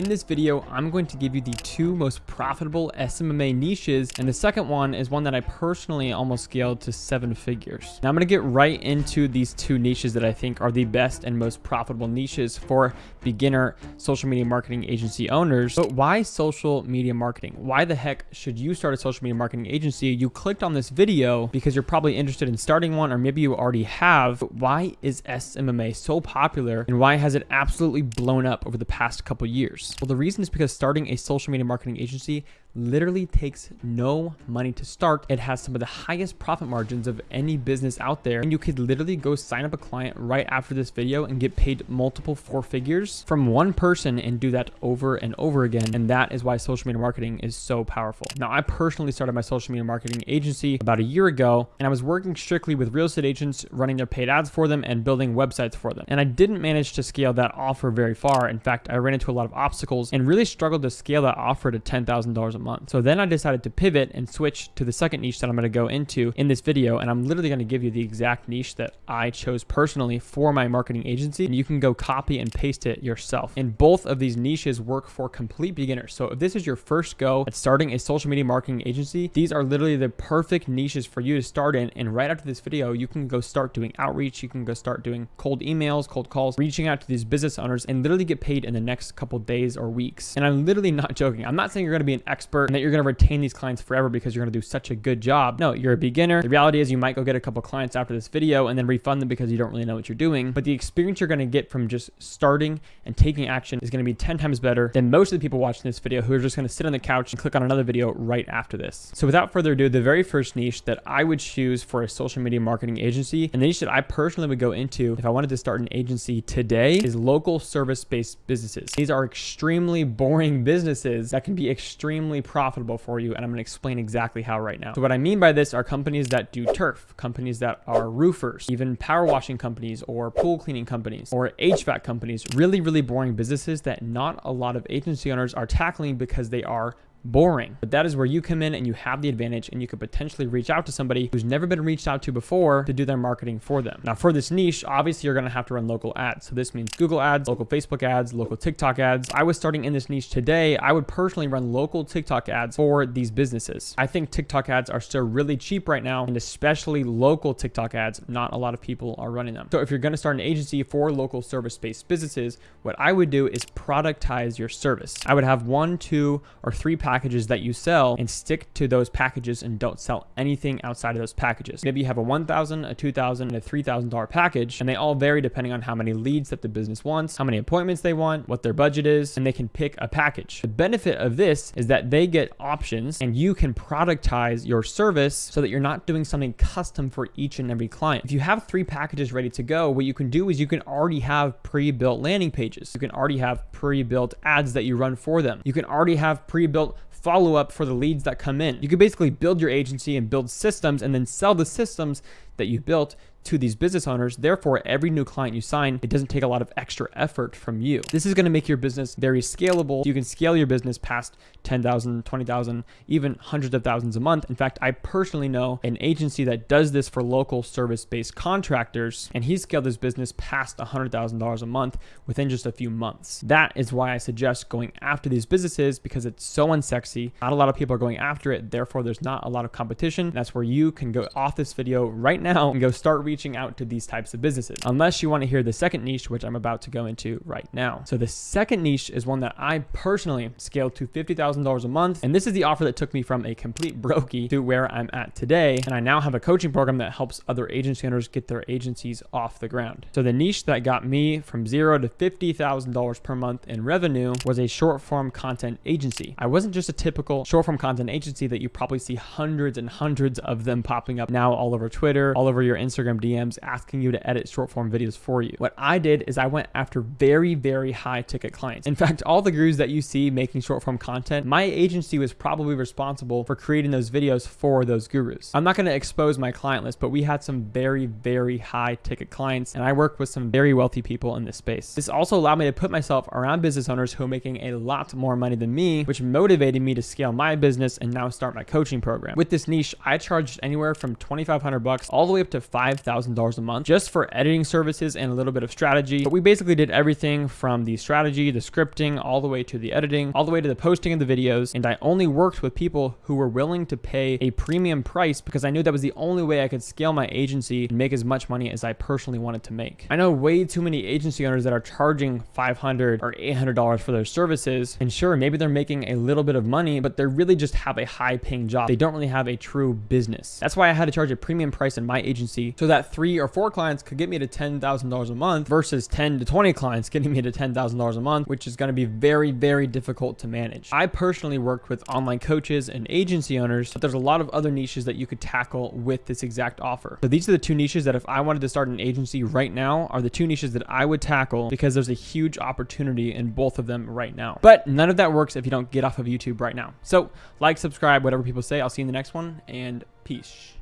In this video, I'm going to give you the two most profitable SMMA niches, and the second one is one that I personally almost scaled to seven figures. Now I'm going to get right into these two niches that I think are the best and most profitable niches for beginner social media marketing agency owners. But why social media marketing? Why the heck should you start a social media marketing agency? You clicked on this video because you're probably interested in starting one, or maybe you already have. But why is SMMA so popular, and why has it absolutely blown up over the past couple years? Well, the reason is because starting a social media marketing agency literally takes no money to start. It has some of the highest profit margins of any business out there. And you could literally go sign up a client right after this video and get paid multiple four figures from one person and do that over and over again. And that is why social media marketing is so powerful. Now, I personally started my social media marketing agency about a year ago, and I was working strictly with real estate agents, running their paid ads for them and building websites for them. And I didn't manage to scale that offer very far. In fact, I ran into a lot of obstacles and really struggled to scale that offer to $10,000 a month. So then I decided to pivot and switch to the second niche that I'm going to go into in this video. And I'm literally going to give you the exact niche that I chose personally for my marketing agency. And you can go copy and paste it yourself. And both of these niches work for complete beginners. So if this is your first go at starting a social media marketing agency, these are literally the perfect niches for you to start in. And right after this video, you can go start doing outreach. You can go start doing cold emails, cold calls, reaching out to these business owners and literally get paid in the next couple days or weeks. And I'm literally not joking. I'm not saying you're going to be an expert and that you're you're going to retain these clients forever because you're going to do such a good job. No, you're a beginner. The reality is you might go get a couple clients after this video and then refund them because you don't really know what you're doing. But the experience you're going to get from just starting and taking action is going to be 10 times better than most of the people watching this video who are just going to sit on the couch and click on another video right after this. So without further ado, the very first niche that I would choose for a social media marketing agency and the niche that I personally would go into if I wanted to start an agency today is local service-based businesses. These are extremely boring businesses that can be extremely profitable profitable for you. And I'm going to explain exactly how right now. So what I mean by this are companies that do turf, companies that are roofers, even power washing companies or pool cleaning companies or HVAC companies, really, really boring businesses that not a lot of agency owners are tackling because they are boring. But that is where you come in and you have the advantage and you could potentially reach out to somebody who's never been reached out to before to do their marketing for them. Now for this niche, obviously you're going to have to run local ads. So this means Google ads, local Facebook ads, local TikTok ads. I was starting in this niche today. I would personally run local TikTok ads for these businesses. I think TikTok ads are still really cheap right now and especially local TikTok ads. Not a lot of people are running them. So if you're going to start an agency for local service-based businesses, what I would do is productize your service. I would have one, two, or three packages that you sell and stick to those packages and don't sell anything outside of those packages. Maybe you have a 1,000, a 2,000, and a $3,000 package, and they all vary depending on how many leads that the business wants, how many appointments they want, what their budget is, and they can pick a package. The benefit of this is that they get options and you can productize your service so that you're not doing something custom for each and every client. If you have three packages ready to go, what you can do is you can already have pre-built landing pages. You can already have pre-built ads that you run for them. You can already have pre-built follow up for the leads that come in. You could basically build your agency and build systems and then sell the systems that you built to these business owners. Therefore, every new client you sign, it doesn't take a lot of extra effort from you. This is going to make your business very scalable. You can scale your business past 10,000, 20,000, even hundreds of thousands a month. In fact, I personally know an agency that does this for local service-based contractors, and he scaled his business past $100,000 a month within just a few months. That is why I suggest going after these businesses because it's so unsexy. Not a lot of people are going after it. Therefore, there's not a lot of competition. That's where you can go off this video right now and go start reaching out to these types of businesses, unless you want to hear the second niche, which I'm about to go into right now. So the second niche is one that I personally scaled to $50,000 a month. And this is the offer that took me from a complete brokey to where I'm at today. And I now have a coaching program that helps other agency owners get their agencies off the ground. So the niche that got me from zero to $50,000 per month in revenue was a short form content agency. I wasn't just a typical short form content agency that you probably see hundreds and hundreds of them popping up now all over Twitter, all over your Instagram DMs asking you to edit short form videos for you. What I did is I went after very, very high ticket clients. In fact, all the gurus that you see making short form content, my agency was probably responsible for creating those videos for those gurus. I'm not going to expose my client list, but we had some very, very high ticket clients and I worked with some very wealthy people in this space. This also allowed me to put myself around business owners who are making a lot more money than me, which motivated me to scale my business and now start my coaching program. With this niche, I charged anywhere from 2,500 bucks all the way up to 5,000 $5,000 a month just for editing services and a little bit of strategy. But we basically did everything from the strategy, the scripting, all the way to the editing, all the way to the posting of the videos. And I only worked with people who were willing to pay a premium price because I knew that was the only way I could scale my agency and make as much money as I personally wanted to make. I know way too many agency owners that are charging 500 or $800 for their services. And sure, maybe they're making a little bit of money, but they really just have a high paying job. They don't really have a true business. That's why I had to charge a premium price in my agency so that three or four clients could get me to $10,000 a month versus 10 to 20 clients getting me to $10,000 a month, which is going to be very, very difficult to manage. I personally worked with online coaches and agency owners, but there's a lot of other niches that you could tackle with this exact offer. So these are the two niches that if I wanted to start an agency right now are the two niches that I would tackle because there's a huge opportunity in both of them right now. But none of that works if you don't get off of YouTube right now. So like, subscribe, whatever people say. I'll see you in the next one and peace.